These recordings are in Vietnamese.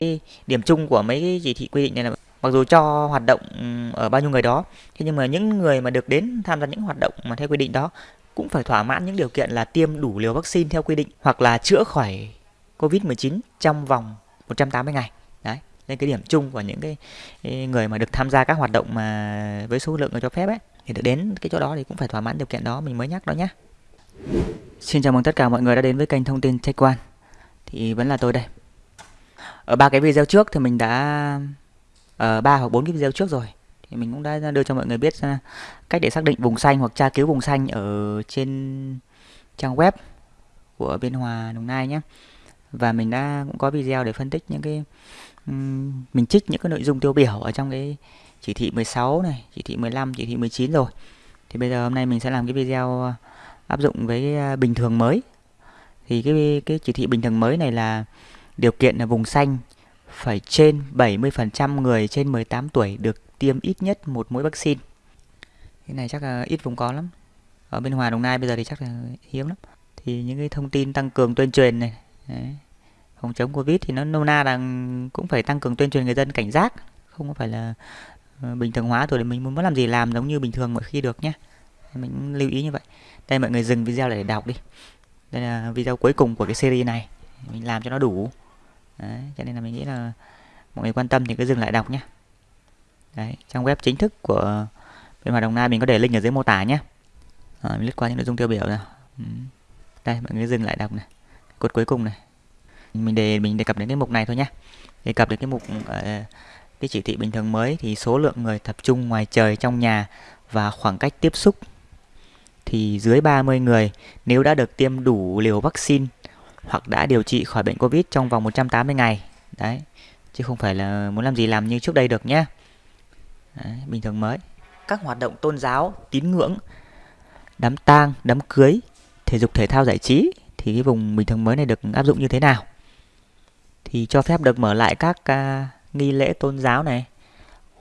cái điểm chung của mấy cái chỉ thị quy định này là mặc dù cho hoạt động ừ, ở bao nhiêu người đó thế nhưng mà những người mà được đến tham gia những hoạt động mà theo quy định đó cũng phải thỏa mãn những điều kiện là tiêm đủ liều vaccine theo quy định hoặc là chữa khỏi Covid-19 trong vòng 180 ngày. Đấy, nên cái điểm chung của những cái người mà được tham gia các hoạt động mà với số lượng người cho phép ấy thì được đến cái chỗ đó thì cũng phải thỏa mãn điều kiện đó mình mới nhắc đó nhé. Xin chào mừng tất cả mọi người đã đến với kênh thông tin Tech One. Thì vẫn là tôi đây. Ở ba cái video trước thì mình đã ở ba hoặc bốn cái video trước rồi thì mình cũng đã đưa cho mọi người biết à, cách để xác định vùng xanh hoặc tra cứu vùng xanh ở trên trang web của Biên Hòa Đồng Nai nhé và mình đã cũng có video để phân tích những cái um, mình trích những cái nội dung tiêu biểu ở trong cái chỉ thị 16 này, chỉ thị 15, chỉ thị 19 rồi. Thì bây giờ hôm nay mình sẽ làm cái video áp dụng với à, bình thường mới. Thì cái cái chỉ thị bình thường mới này là điều kiện là vùng xanh, phải trên 70% người trên 18 tuổi được tiêm ít nhất một mũi vaccine. Cái này chắc là ít vùng có lắm. Ở bên Hòa Đồng Nai bây giờ thì chắc là hiếm lắm. Thì những cái thông tin tăng cường tuyên truyền này, Đấy. phòng chống covid thì nó nôm na là cũng phải tăng cường tuyên truyền người dân cảnh giác, không có phải là ờ, bình thường hóa rồi để mình muốn làm gì làm giống như bình thường mọi khi được nhé mình lưu ý như vậy đây, mọi người dừng video để đọc đi đây là video cuối cùng của cái series này mình làm cho nó đủ Đấy, cho nên là mình nghĩ là mọi người quan tâm thì cứ dừng lại đọc nhé Đấy, trang web chính thức của bên hoạt Đồng Nai mình có để link ở dưới mô tả nhé à, mình lướt qua những nội dung tiêu biểu nào. Ừ. đây mọi người dừng lại đọc này. Cột cuối cùng này. Mình đề mình đề cập đến cái mục này thôi nhé đề cập đến cái mục uh, cái chỉ thị bình thường mới thì số lượng người tập trung ngoài trời trong nhà và khoảng cách tiếp xúc thì dưới 30 người. Nếu đã được tiêm đủ liều vaccine hoặc đã điều trị khỏi bệnh Covid trong vòng 180 ngày. Đấy, chứ không phải là muốn làm gì làm như trước đây được nhé. Đấy, bình thường mới. Các hoạt động tôn giáo, tín ngưỡng, đám tang, đám cưới, thể dục thể thao giải trí thì cái vùng bình thường mới này được áp dụng như thế nào thì cho phép được mở lại các uh, nghi lễ tôn giáo này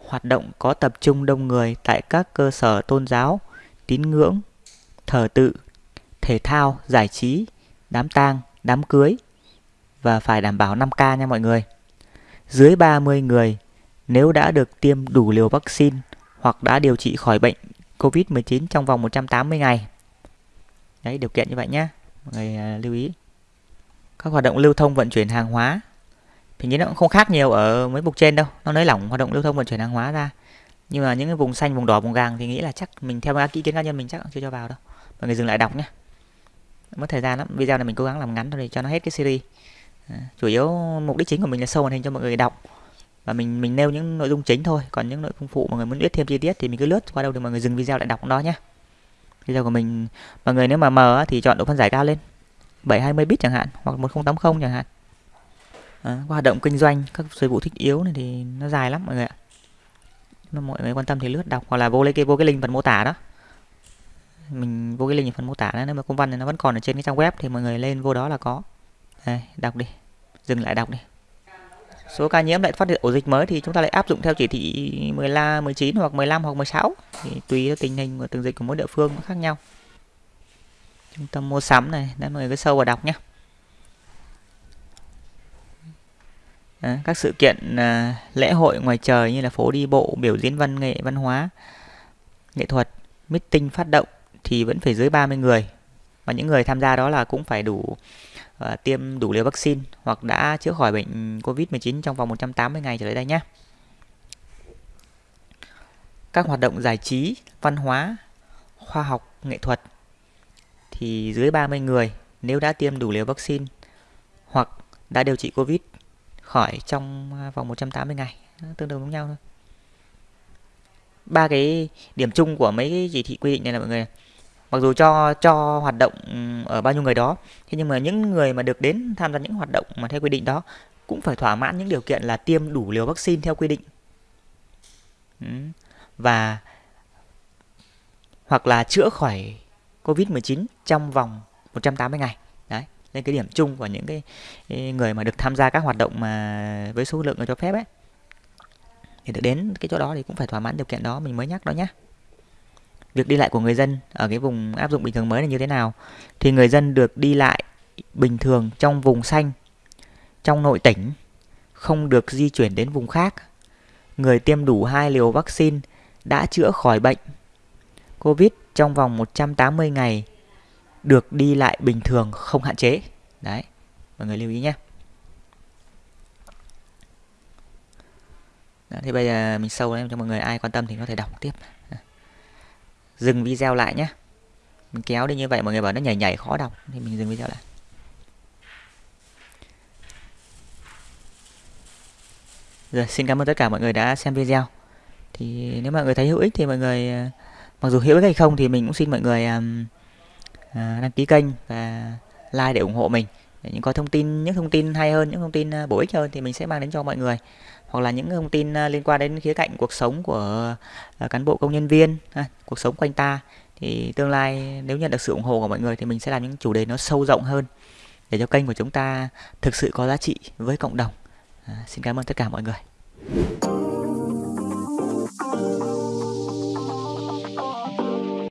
hoạt động có tập trung đông người tại các cơ sở tôn giáo tín ngưỡng thờ tự thể thao giải trí đám tang đám cưới và phải đảm bảo 5K nha mọi người. Dưới 30 người nếu đã được tiêm đủ liều vaccine hoặc đã điều trị khỏi bệnh COVID-19 trong vòng 180 ngày. Đấy, điều kiện như vậy nhé mọi người à, lưu ý. Các hoạt động lưu thông vận chuyển hàng hóa thì nghĩ nó cũng không khác nhiều ở mấy mục trên đâu nó nới lỏng hoạt động lưu thông vận chuyển hàng hóa ra. Nhưng mà những cái vùng xanh vùng đỏ vùng vàng thì nghĩ là chắc mình theo ý kiến cá nhân mình chắc chưa cho vào đâu. Mọi người dừng lại đọc nhé mất thời gian lắm. Video này mình cố gắng làm ngắn thôi để cho nó hết cái series. À, chủ yếu mục đích chính của mình là sâu màn hình cho mọi người đọc. Và mình mình nêu những nội dung chính thôi. Còn những nội dung phụ mọi người muốn biết thêm chi tiết thì mình cứ lướt qua đâu thì mọi người dừng video lại đọc đó nhé video của mình mọi người nếu mà mờ thì chọn độ phân giải cao lên. 720 bit chẳng hạn hoặc 1080 chẳng hạn. À, hoạt động kinh doanh các dịch vụ thích yếu này thì nó dài lắm mọi người ạ. Nếu mọi người quan tâm thì lướt đọc hoặc là vô lấy cái vô cái link phần mô tả đó mình vô cái link phần mô tả đó nếu mà công văn này nó vẫn còn ở trên cái trang web thì mọi người lên vô đó là có. Đây đọc đi dừng lại đọc đi. Số ca nhiễm lại phát hiện ổ dịch mới thì chúng ta lại áp dụng theo chỉ thị 15, 19 hoặc 15 hoặc 16 thì tùy theo tình hình của từng dịch của mỗi địa phương nó khác nhau. Trung tâm mua sắm này đấy mọi người cứ sâu vào đọc nhé. Đấy, các sự kiện à, lễ hội ngoài trời như là phố đi bộ biểu diễn văn nghệ văn hóa nghệ thuật meeting phát động thì vẫn phải dưới 30 người và những người tham gia đó là cũng phải đủ uh, tiêm đủ liều vaccine hoặc đã chữa khỏi bệnh Covid-19 trong vòng 180 ngày trở lại đây nhé. Các hoạt động giải trí, văn hóa, khoa học, nghệ thuật thì dưới 30 người nếu đã tiêm đủ liều vaccine hoặc đã điều trị Covid khỏi trong vòng 180 ngày, tương đương giống nhau thôi. Ba cái điểm chung của mấy cái chỉ thị quy định này là mọi người mặc dù cho cho hoạt động ừ, ở bao nhiêu người đó, thế nhưng mà những người mà được đến tham gia những hoạt động mà theo quy định đó cũng phải thỏa mãn những điều kiện là tiêm đủ liều vaccine theo quy định. Ừ. Và, hoặc là chữa khỏi Covid-19 trong vòng 180 ngày. Đấy nên cái điểm chung của những cái người mà được tham gia các hoạt động mà với số lượng người cho phép ấy. Thì được đến cái chỗ đó thì cũng phải thỏa mãn điều kiện đó, mình mới nhắc đó nhé việc đi lại của người dân ở cái vùng áp dụng bình thường mới là như thế nào thì người dân được đi lại bình thường trong vùng xanh trong nội tỉnh không được di chuyển đến vùng khác. Người tiêm đủ hai liều vaccine đã chữa khỏi bệnh COVID trong vòng 180 ngày được đi lại bình thường không hạn chế. Đấy, mọi người lưu ý nhé. Đó, thì bây giờ mình sâu lên cho mọi người ai quan tâm thì có thể đọc tiếp. Dừng video lại nhé. Mình kéo đi như vậy mọi người bảo nó nhảy nhảy khó đọc thì mình dừng video lại. Rồi, xin cảm ơn tất cả mọi người đã xem video. Thì nếu mọi người thấy hữu ích thì mọi người ờ, mặc dù hữu ích hay không thì mình cũng xin mọi người um, đăng ký kênh và like để ủng hộ mình. Để những có thông tin những thông tin hay hơn, những thông tin ờ, bổ ích hơn thì mình sẽ mang đến cho mọi người. Hoặc là những thông tin à, liên quan đến khía cạnh cuộc sống của à, cán bộ công nhân viên, à, cuộc sống quanh ta thì tương lai nếu nhận được sự ủng hộ của mọi người thì mình sẽ làm những chủ đề nó sâu rộng hơn để cho kênh của chúng ta thực sự có giá trị với cộng đồng. À, xin cảm ơn tất cả mọi người.